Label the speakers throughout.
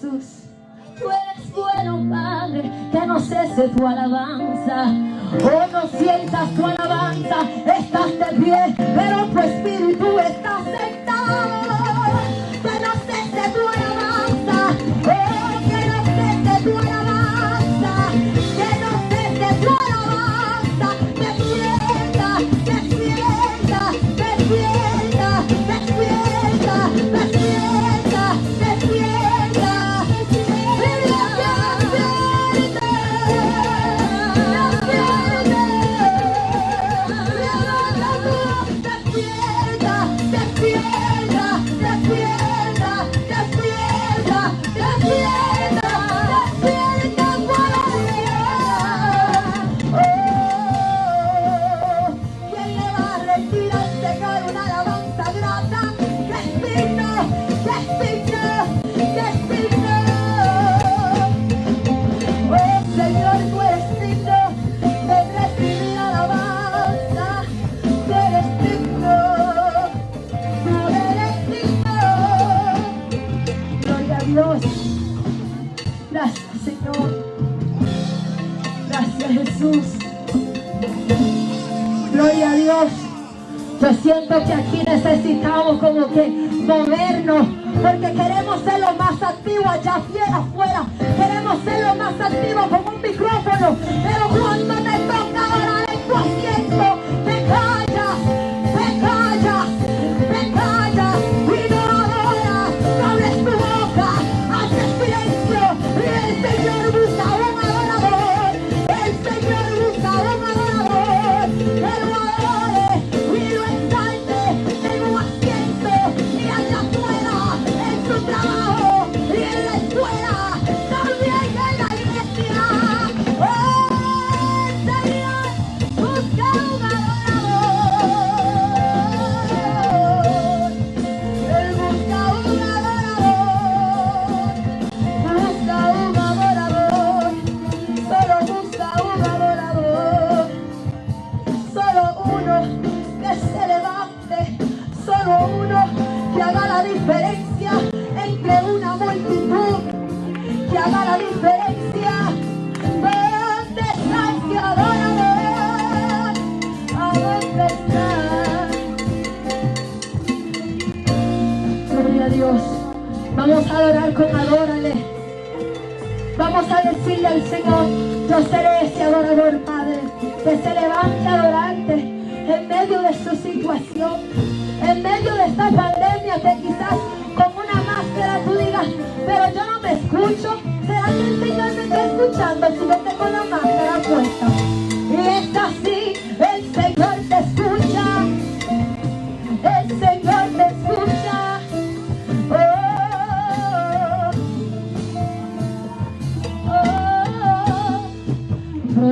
Speaker 1: Jesús. Tú eres bueno, Padre, que no cese tu alabanza. Hoy no sientas tu alabanza, estás de pie, pero Yo siento que aquí necesitamos como que movernos, porque queremos ser lo más activos allá afuera. Queremos ser lo más activos con un micrófono, pero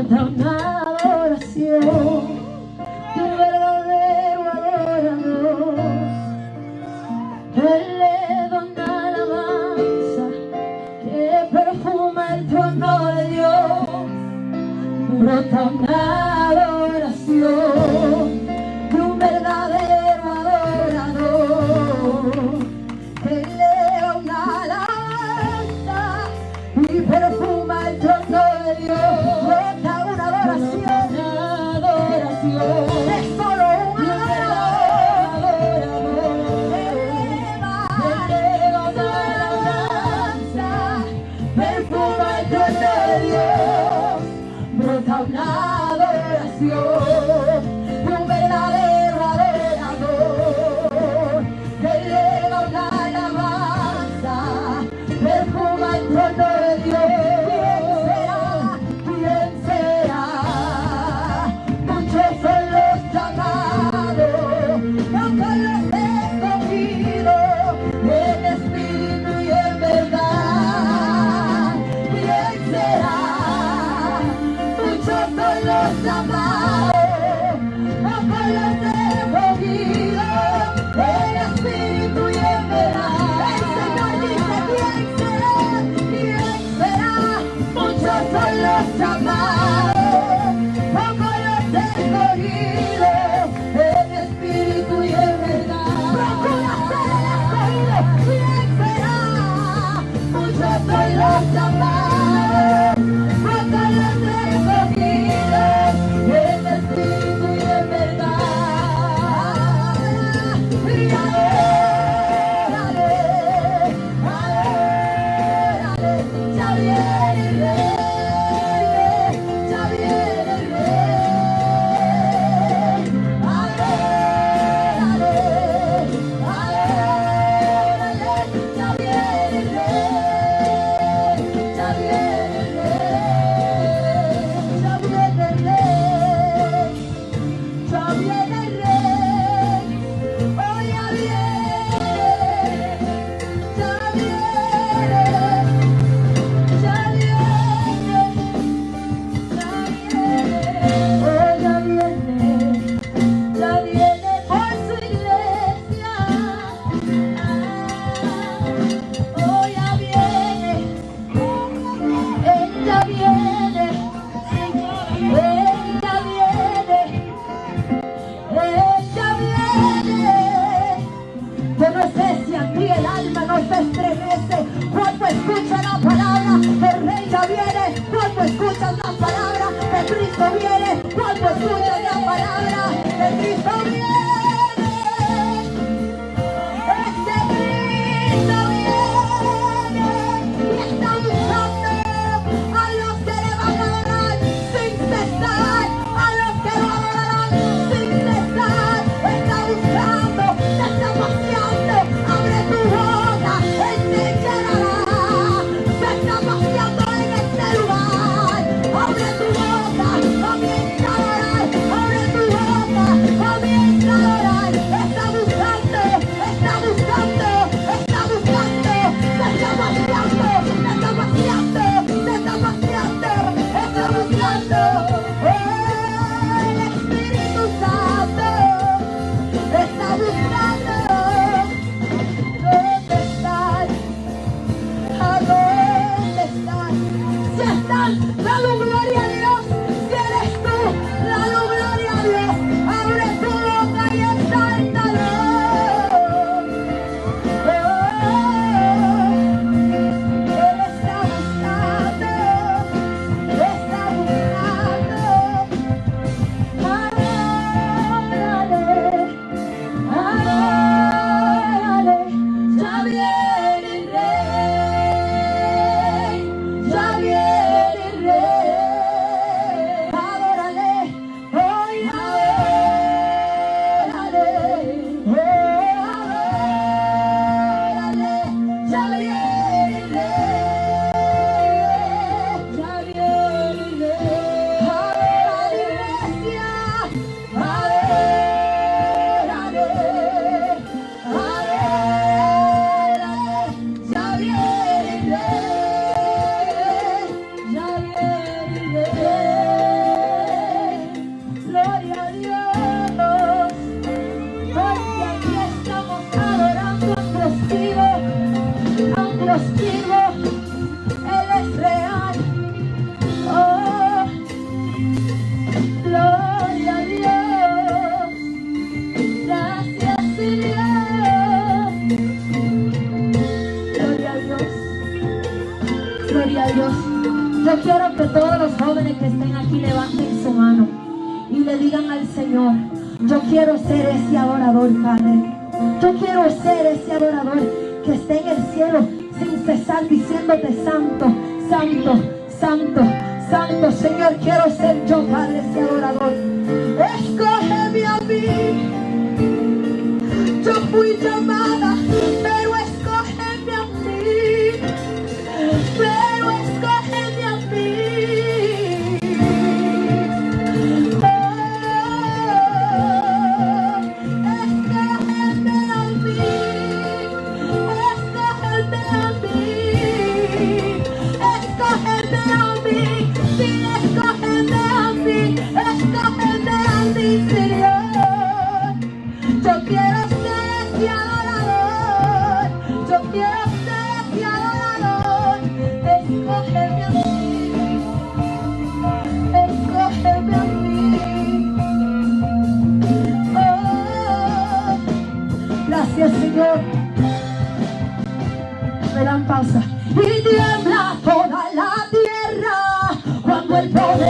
Speaker 1: without my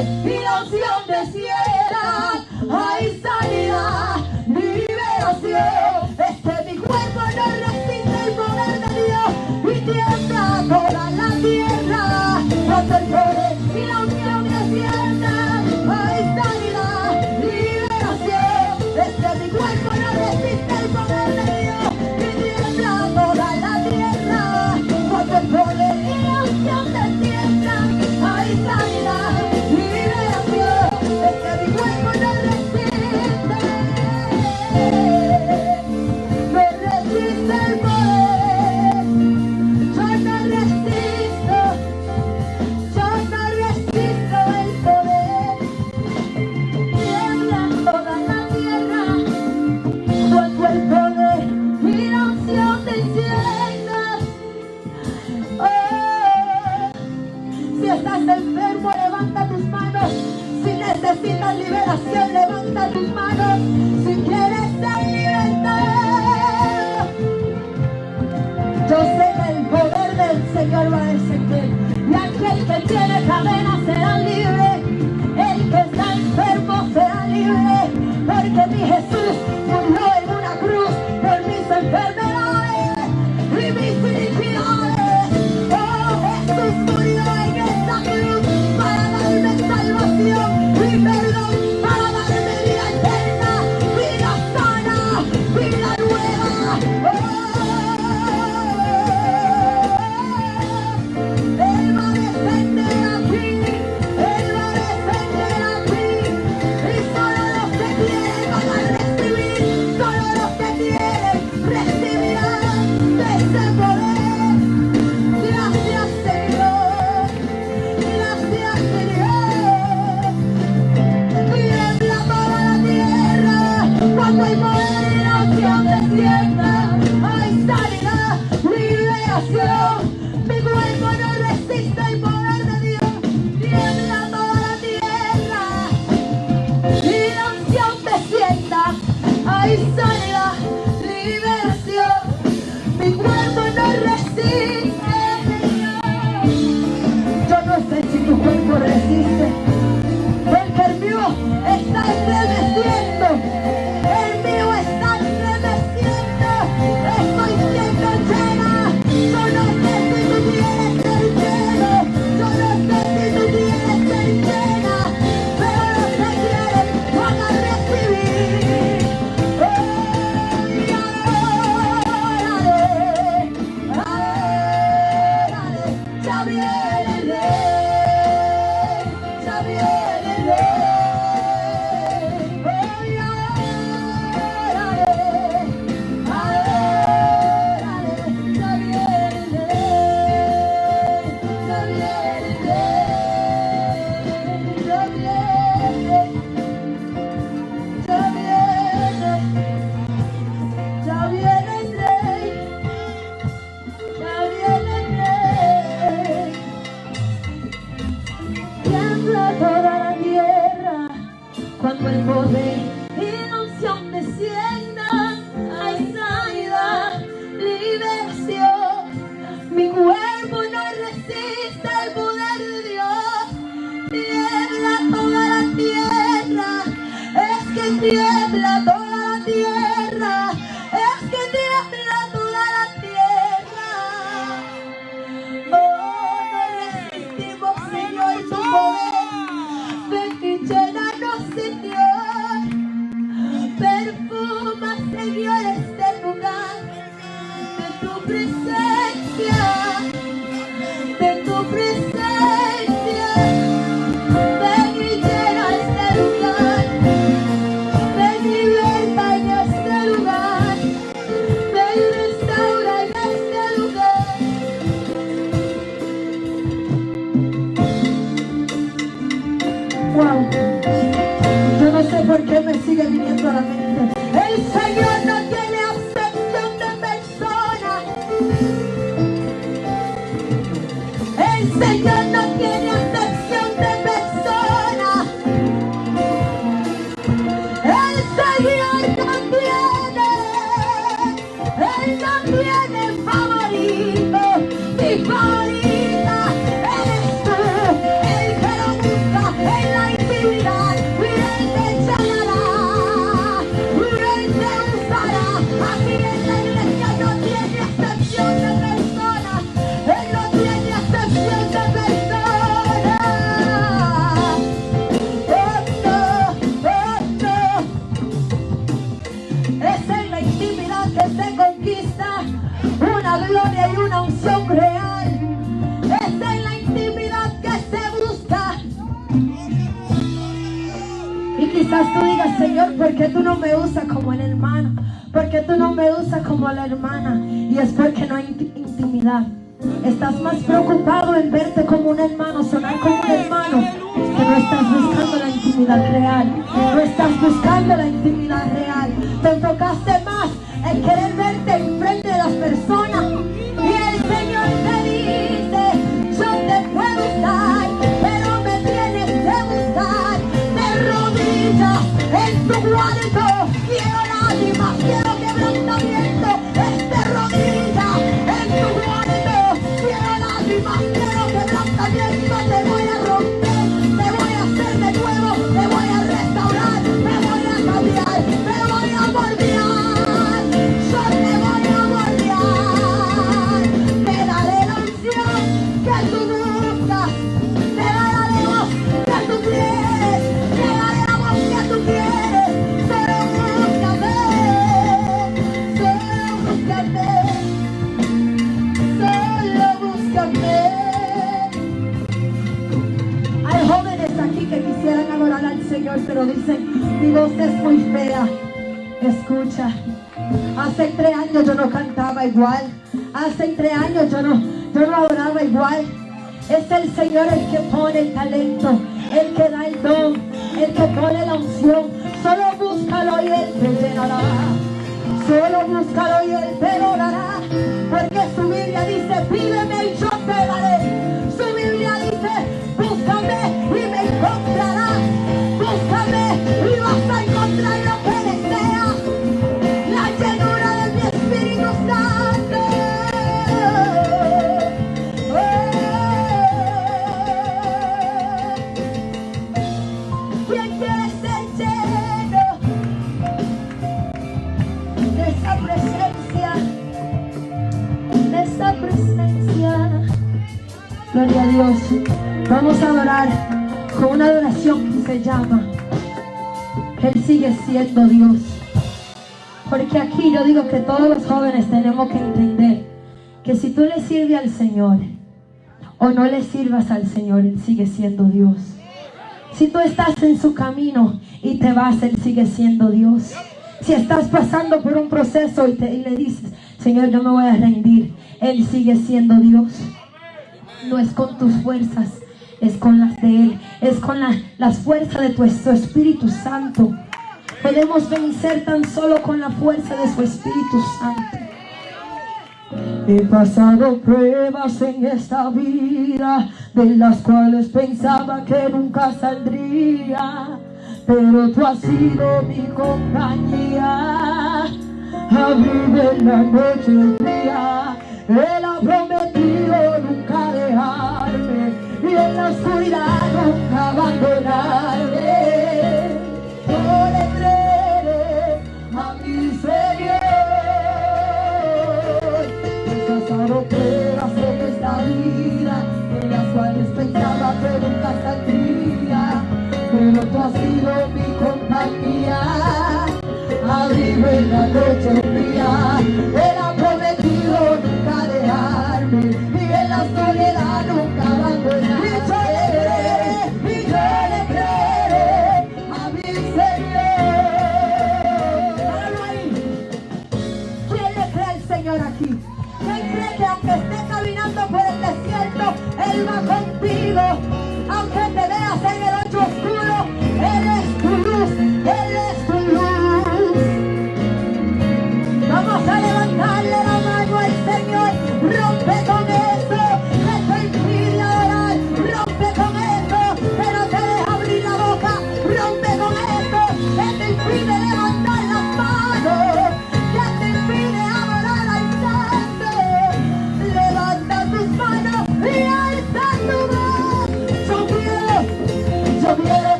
Speaker 1: y los de cielas hay sanidad, liberación. Este mi cuerpo no resiste el poder de Dios y tiembla toda la tierra. como la hermana. Y después Escucha. Hace tres años yo no cantaba igual. Hace tres años yo no, yo no oraba igual. Es el Señor el que pone el talento, el que da el don, el que pone la unción. Solo búscalo y Él te llenará. Solo búscalo y Él te llenará. Porque su Biblia dice, pídeme y yo te daré. Su Biblia dice, búscame y me encontrará. Búscame y vas a Gloria a Dios. Vamos a adorar con una adoración que se llama Él sigue siendo Dios. Porque aquí yo digo que todos los jóvenes tenemos que entender que si tú le sirves al Señor o no le sirvas al Señor, Él sigue siendo Dios. Si tú estás en su camino y te vas, Él sigue siendo Dios. Si estás pasando por un proceso y, le dices, Señor, yo me voy a rendir, Él sigue siendo Dios. No es con tus fuerzas, es con las de Él, es con las fuerzas de tu Espíritu Santo. Podemos vencer tan solo con la fuerza de su Espíritu Santo. He pasado pruebas en esta vida de las cuales pensaba que nunca saldría, pero tú has sido mi compañía. Abrigo en la noche día, Él ha prometido en la oscuridad nunca abandonarme. pruebas en esta vida, en las cuales pensaba que nunca saldría, pero tú has sido mi compañía, abrigo en la noche fría,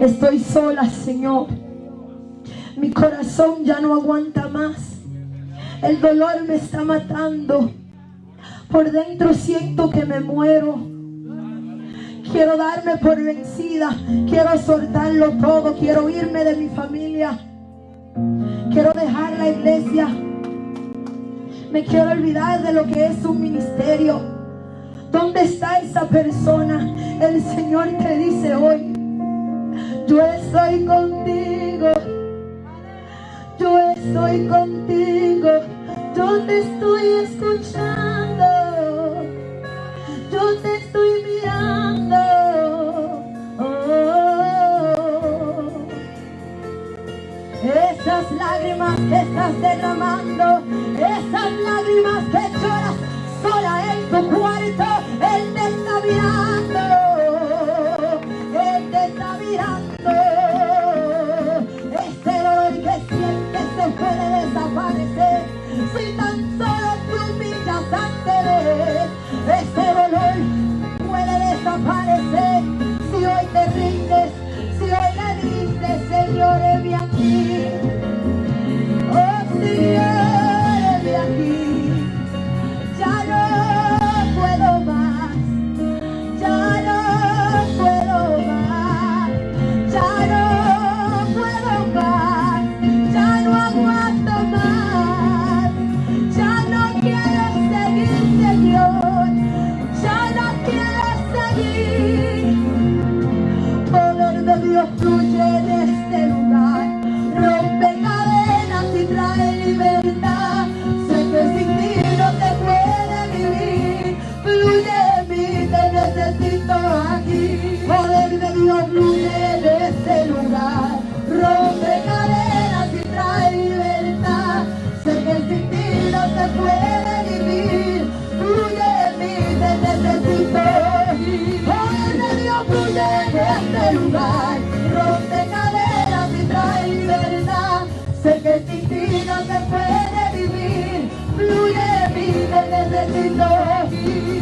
Speaker 1: Estoy sola, Señor. Mi corazón ya no aguanta más. El dolor me está matando. Por dentro siento que me muero. Quiero darme por vencida. Quiero soltarlo todo. Quiero irme de mi familia. Quiero dejar la iglesia. Me quiero olvidar de lo que es un ministerio. ¿Dónde está esa persona? El Señor te dice hoy, yo estoy contigo. Yo estoy contigo. Yo te estoy escuchando. Yo te estoy mirando. Esas lágrimas que estás derramando, esas lágrimas que lloras sola en tu cuarto, Él te está puede desaparecer si hoy te rindes, sin ti no se puede vivir, fluye mí, te necesito.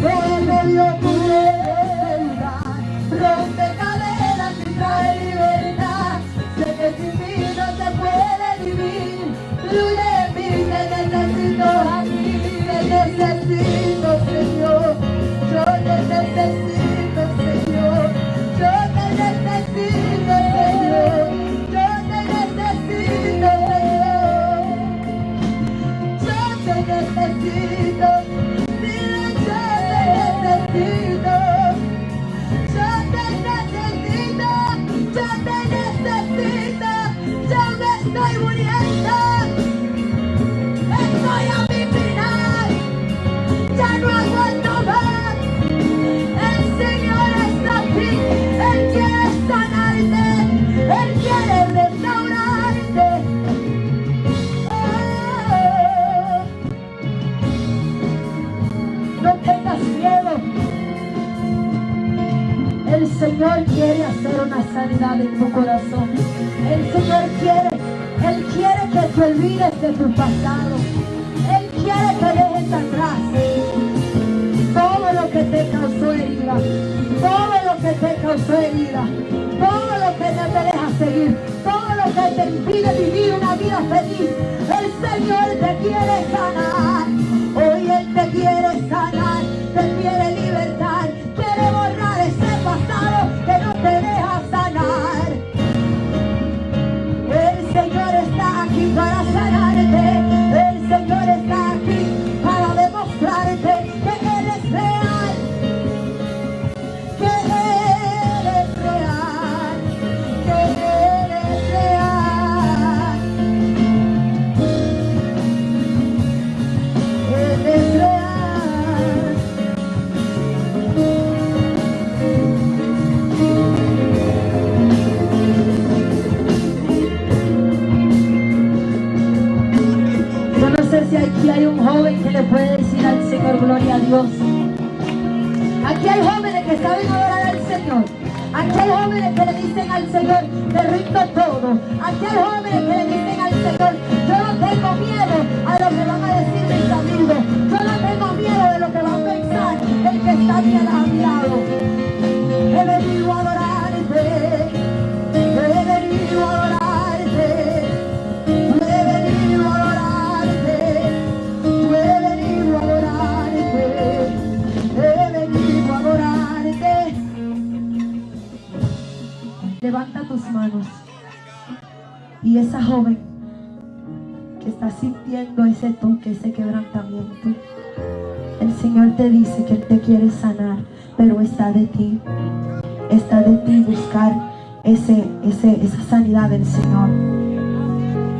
Speaker 1: Poder de Dios este lugar, rompe cadenas y trae libertad. Sé que sin ti no se puede vivir, fluye sanidad en tu corazón. El Señor quiere, Él quiere que te olvides de tu pasado. Él quiere que dejes atrás todo lo que te causó herida, todo lo que te causó herida, todo lo que no te deja seguir, todo lo que te impide vivir una vida feliz. El Señor te quiere sanar. Hoy Él te quiere sanar,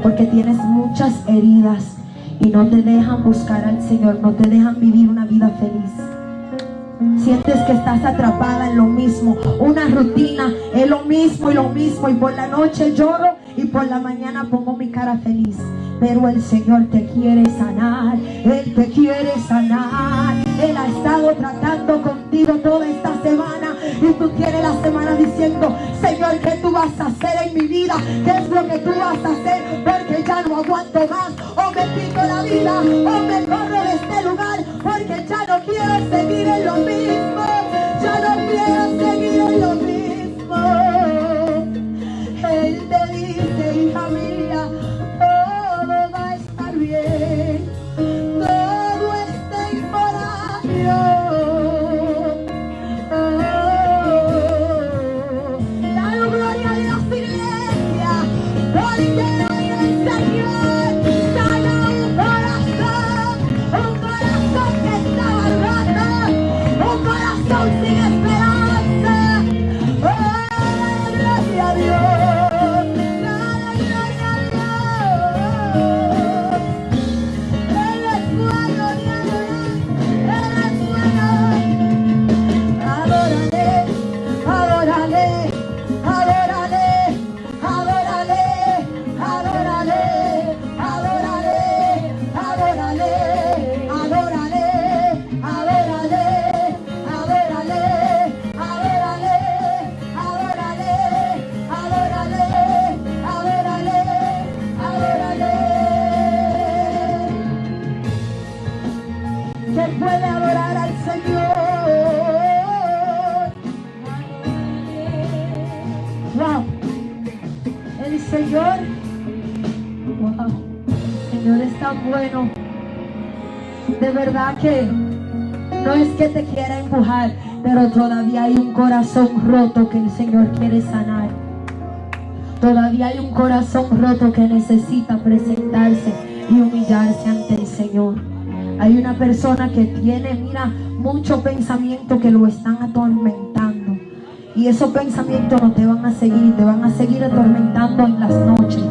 Speaker 1: Porque tienes muchas heridas y no te dejan buscar al Señor, no te dejan vivir una vida feliz. Sientes que estás atrapada en lo mismo, una rutina, es lo mismo y lo mismo. Y por la noche lloro y por la mañana pongo mi cara feliz. Pero el Señor te quiere sanar, Él te quiere sanar. Él ha estado tratando contigo toda esta semana y tú tienes la semana diciendo, Señor, ¿qué tú vas a hacer en mi vida? ¿Qué es lo que tú vas a hacer? Porque ya no aguanto más. O me quito la vida o me corro de este lugar porque ya no quiero seguir en lo mismo. Bueno. De verdad que no es que te quiera empujar, pero todavía hay un corazón roto que el Señor quiere sanar. Todavía hay un corazón roto que necesita presentarse y humillarse ante el Señor. Hay una persona que tiene, mira, mucho pensamiento que lo están atormentando. Y esos pensamientos no te van a seguir, te van a seguir atormentando en las noches.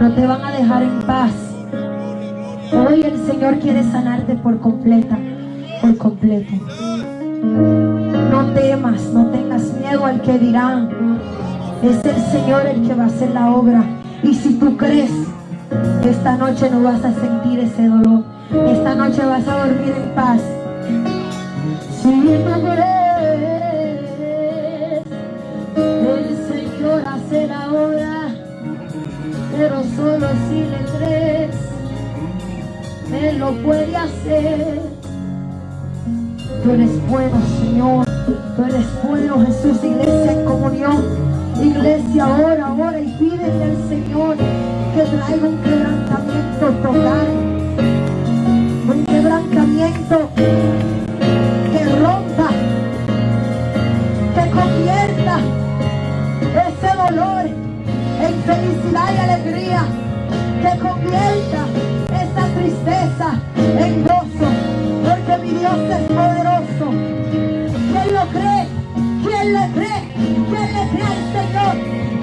Speaker 1: No te van a dejar en paz. Hoy el Señor quiere sanarte por completa, por completo. No temas, no tengas miedo al que dirán. Es el Señor el que va a hacer la obra. Y si tú crees, esta noche no vas a sentir ese dolor. Esta noche vas a dormir en paz. Si tú crees, el Señor hace la obra, pero solo si le crees, Él lo puede hacer. Tú eres bueno, Señor. Tú eres bueno, Jesús. Iglesia en comunión. Iglesia, ora, ora y pídele al Señor que traiga un quebrantamiento total un quebrantamiento que rompa, que convierta ese dolor en felicidad y alegría, que convierta tristeza en gozo, porque mi Dios es poderoso. ¿Quién lo cree? ¿Quién le cree? ¿Quién le cree al Señor?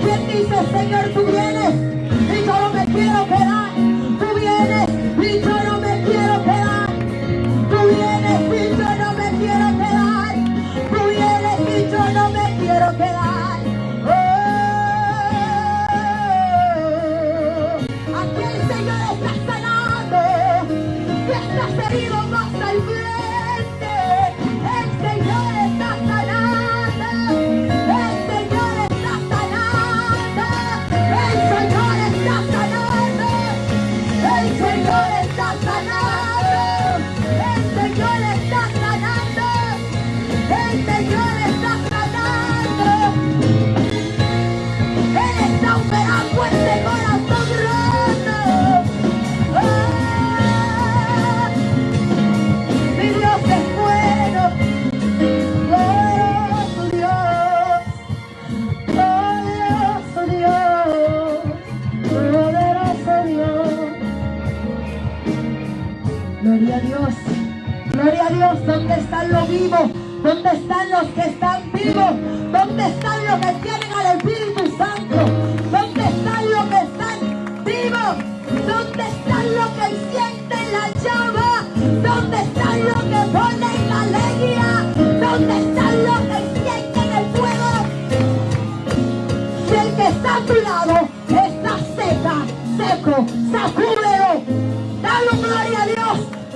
Speaker 1: ¿Quién dice, Señor, tú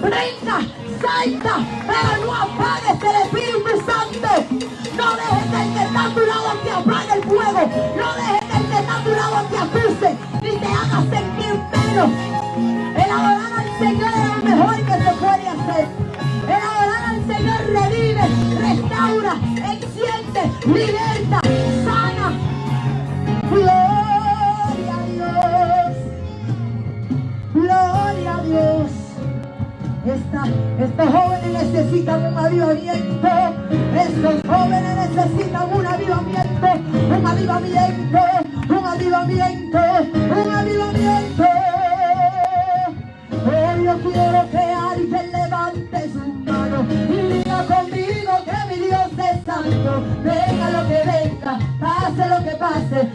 Speaker 1: Brinda salta, pero no apagues el Espíritu Santo. No dejes que el que está a tu lado te apague el fuego. No dejes que el que está a tu lado te acuse ni te haga sentir menos. El adorar al Señor es lo mejor que se puede hacer. El adorar al Señor revive, restaura, enciende, liberta, estos jóvenes necesitan un avivamiento. Estos jóvenes necesitan un avivamiento, un avivamiento, un avivamiento, un avivamiento. Hoy yo quiero que alguien levante su mano y diga conmigo que mi Dios es santo. Venga lo que venga, pase lo que pase,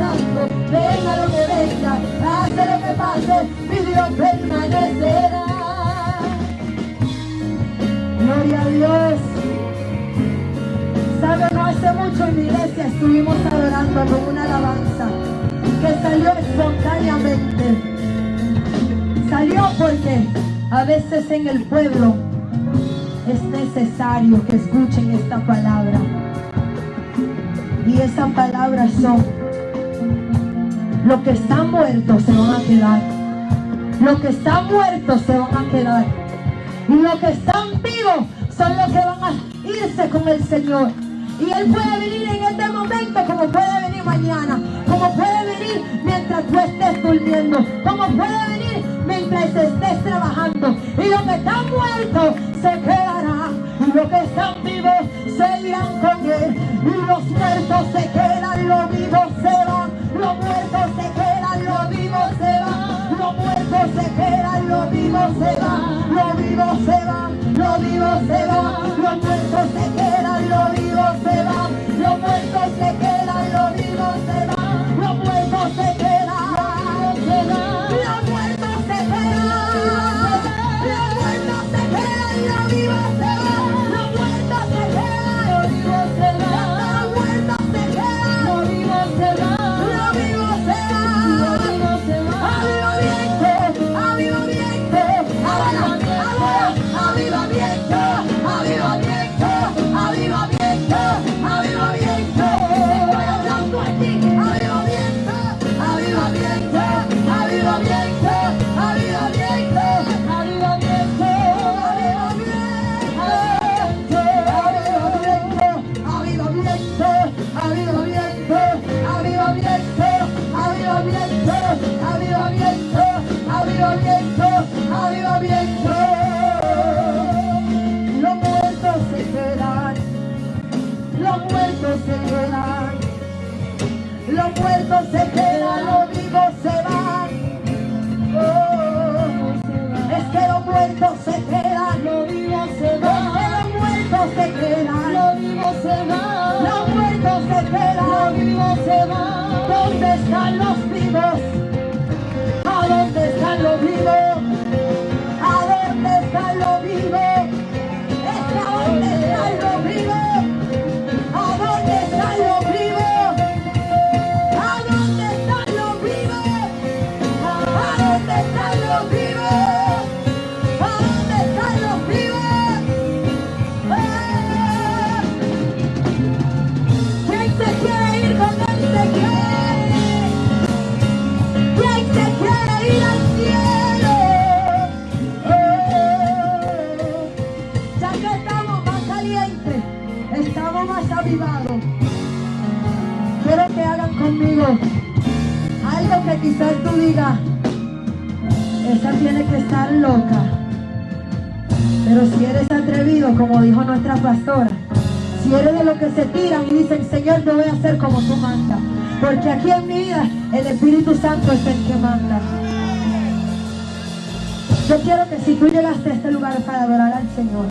Speaker 1: Venga lo que venga, pase lo que pase, mi Dios permanecerá. Gloria a Dios. Sabe, no hace mucho en mi iglesia estuvimos adorando con una alabanza que salió espontáneamente. Salió porque a veces en el pueblo es necesario que escuchen esta palabra. Y esa palabra son, los que están muertos se van a quedar. Los que están muertos se van a quedar. Y los que están vivos son los que van a irse con el Señor. Y Él puede venir en este momento como puede venir mañana. Como puede venir mientras tú estés durmiendo. Como puede venir mientras estés trabajando. Y los que están muertos se quedarán. Y los que están vivos se irán con Él. Y los muertos se quedarán lo vivo se va, lo vivo se va, lo vivo se va, los muertos se quedan, lo vivo se va, los muertos se quedan. quizás tú digas, esa tiene que estar loca. Pero si eres atrevido, como dijo nuestra pastora, si eres de los que se tiran y dicen, Señor, yo voy a hacer como tú mandas. Porque aquí en mi vida el Espíritu Santo es el que manda. Yo quiero que si tú llegaste a este lugar para adorar al Señor,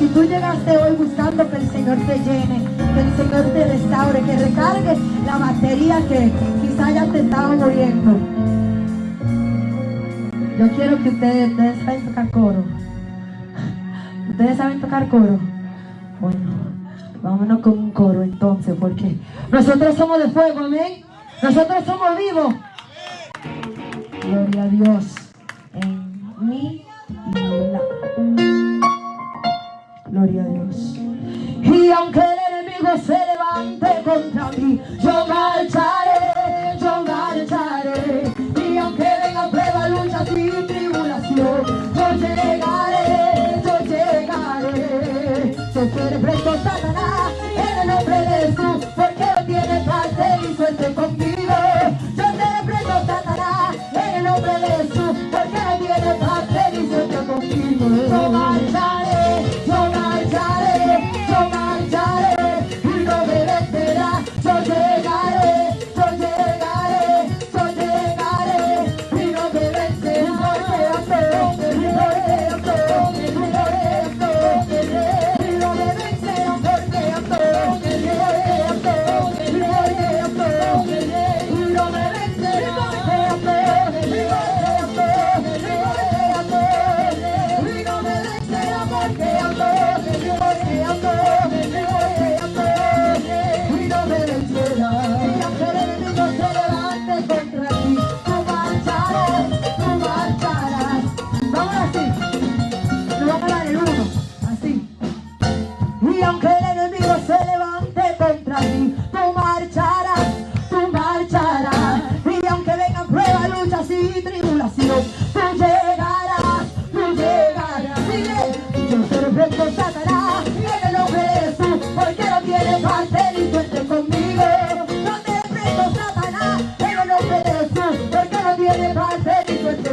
Speaker 1: si tú llegaste hoy buscando que el Señor te llene, que el Señor te restaure, que recargue la batería que pantallas te estaban oyendo. Yo quiero que ustedes, ustedes saben tocar coro. ¿Ustedes saben tocar coro? Bueno, vámonos con un coro entonces, porque nosotros somos de fuego, amén. Nosotros somos vivos. Gloria a Dios en mi vida. Gloria a Dios. Y aunque el enemigo se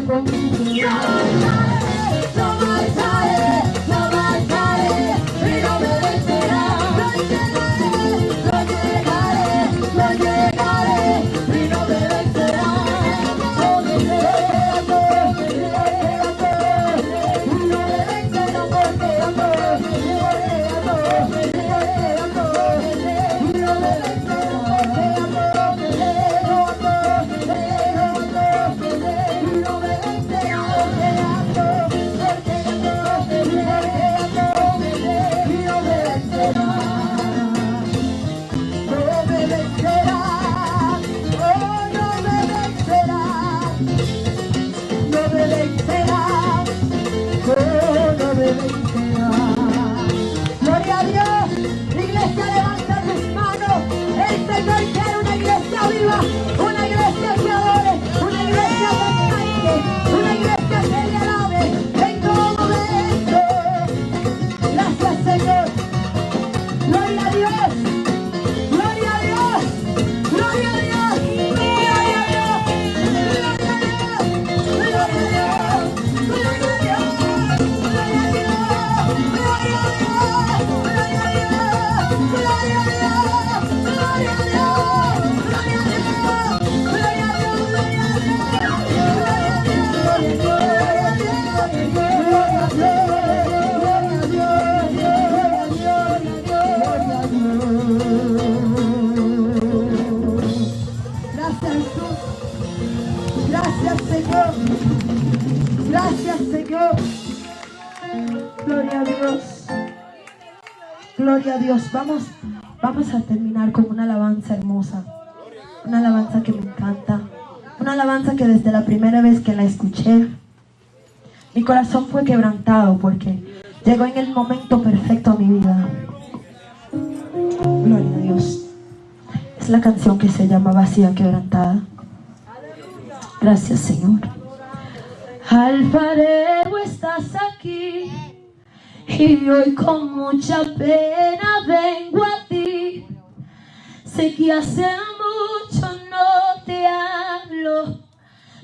Speaker 1: from you. Gloria a Dios. Vamos, vamos a terminar con una alabanza hermosa. Una alabanza que me encanta. Una alabanza que desde la primera vez que la escuché, mi corazón fue quebrantado porque llegó en el momento perfecto a mi vida. Gloria a Dios. Es la canción que se llama Vacía Quebrantada. Gracias, Señor. Alfarero, estás aquí. Y hoy con mucha pena vengo a ti. Sé que hace mucho no te hablo,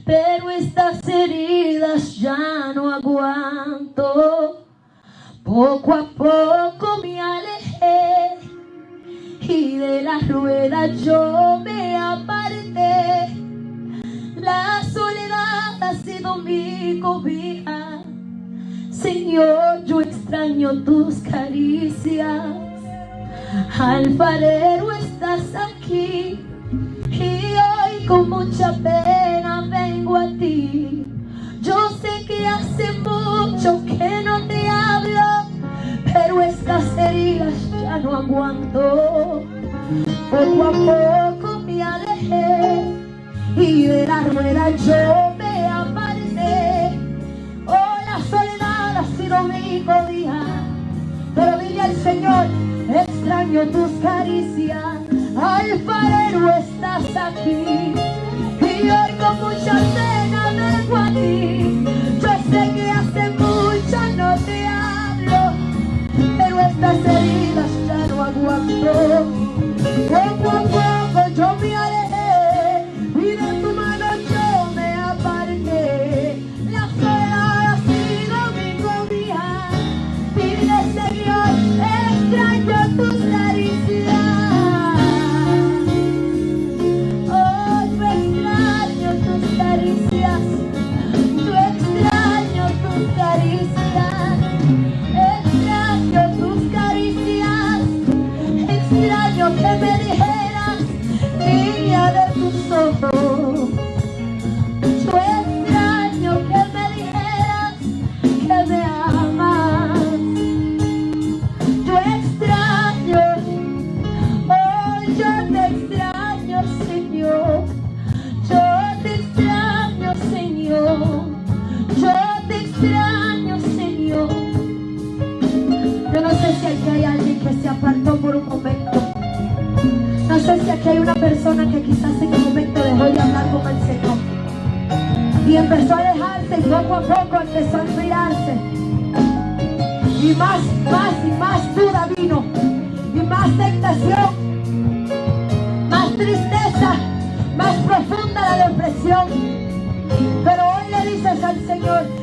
Speaker 1: pero estas heridas ya no aguanto. Poco a poco me alejé y de la rueda yo me aparté. La soledad ha sido mi cobija. Señor, yo extraño tus caricias. Alfarero, estás aquí. Y hoy con mucha pena vengo a ti. Yo sé que hace mucho que no te hablo, pero estas heridas ya no aguanto. Poco a poco me alejé y de la rueda yo me aparté. Oh, la soledad sido mi día, pero dile al Señor, extraño tus caricias, alfarero estás aquí. Y hoy con mucha pena vengo a ti, yo sé que hace mucho no te hablo, pero estas heridas ya no aguanto. Poco a poco yo me que hay una persona que quizás en un momento dejó de hablar con el Señor. Y empezó a dejarse y poco a poco empezó a enfriarse. Y más, más y más duda vino. Y más tentación más tristeza más profunda la depresión. Pero hoy le dices al Señor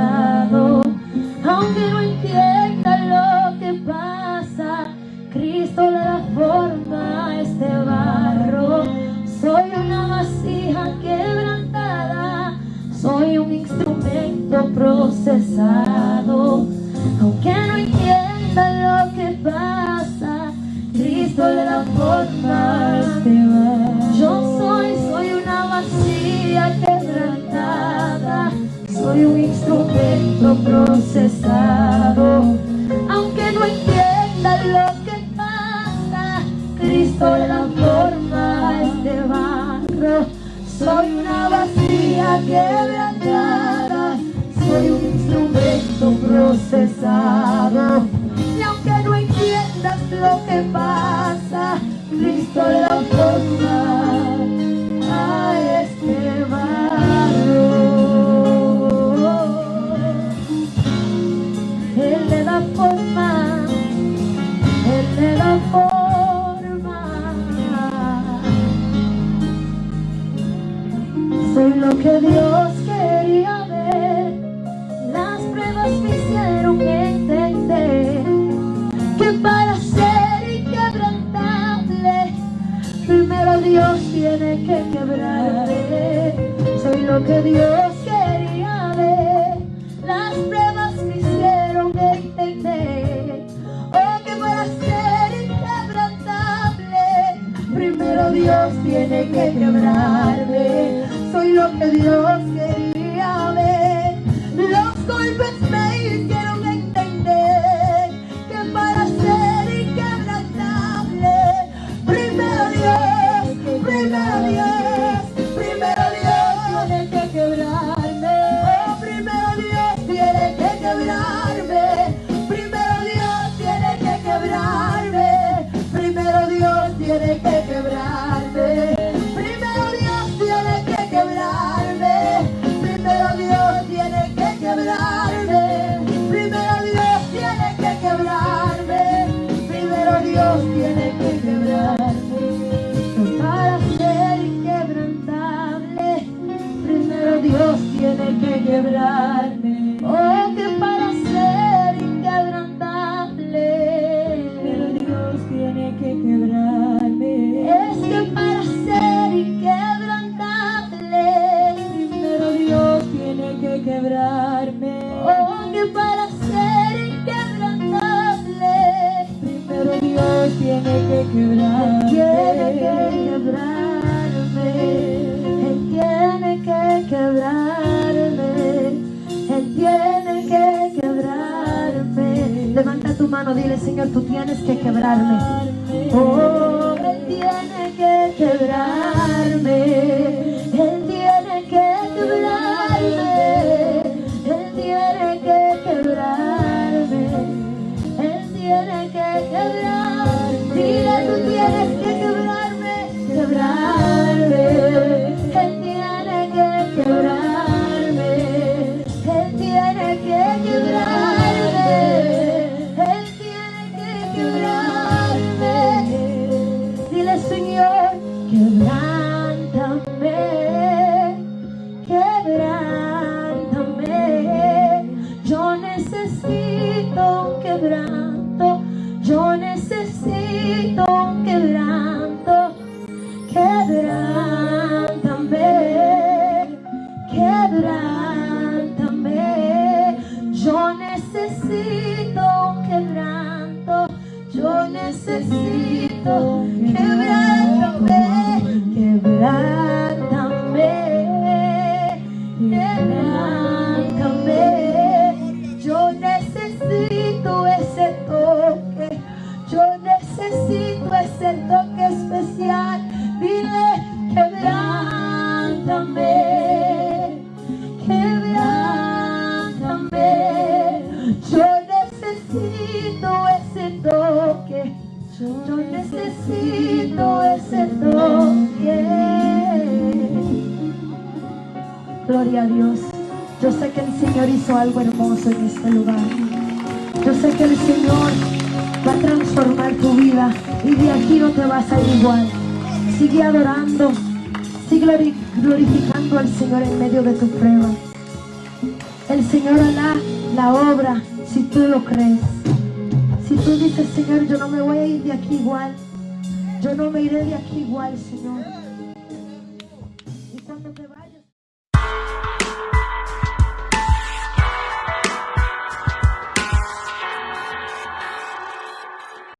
Speaker 1: procesado. Aunque no entienda lo que pasa, Cristo le da forma este va. Yo soy, soy una vacía quebrantada, soy un instrumento procesado. Aunque no entienda lo que pasa, Cristo le da forma a este barro. Soy una vacía quebrada. y aunque no entiendas lo que pasa Cristo la forma. A este barro Él le da forma. Él le da forma. Soy lo que Dios